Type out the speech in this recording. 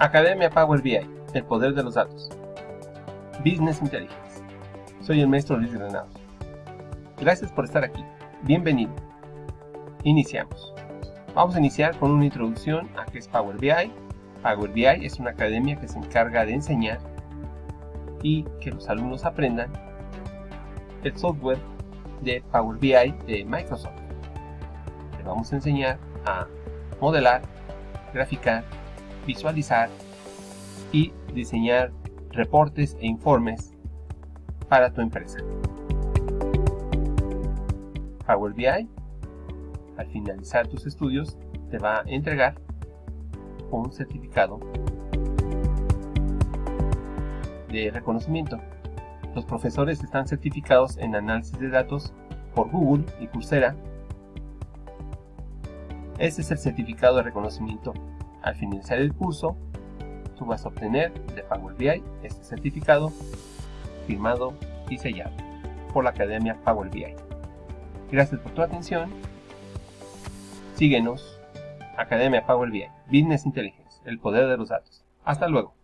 Academia Power BI, el poder de los datos. Business Intelligence. Soy el maestro Luis Granados. Gracias por estar aquí. Bienvenido. Iniciamos. Vamos a iniciar con una introducción a qué es Power BI. Power BI es una academia que se encarga de enseñar y que los alumnos aprendan el software de Power BI de Microsoft. Le vamos a enseñar a modelar, graficar, visualizar y diseñar reportes e informes para tu empresa. Power BI, al finalizar tus estudios, te va a entregar un certificado de reconocimiento. Los profesores están certificados en análisis de datos por Google y Coursera. Este es el certificado de reconocimiento al finalizar el curso, tú vas a obtener de Power BI este certificado firmado y sellado por la Academia Power BI. Gracias por tu atención. Síguenos, Academia Power BI, Business Intelligence, el poder de los datos. Hasta luego.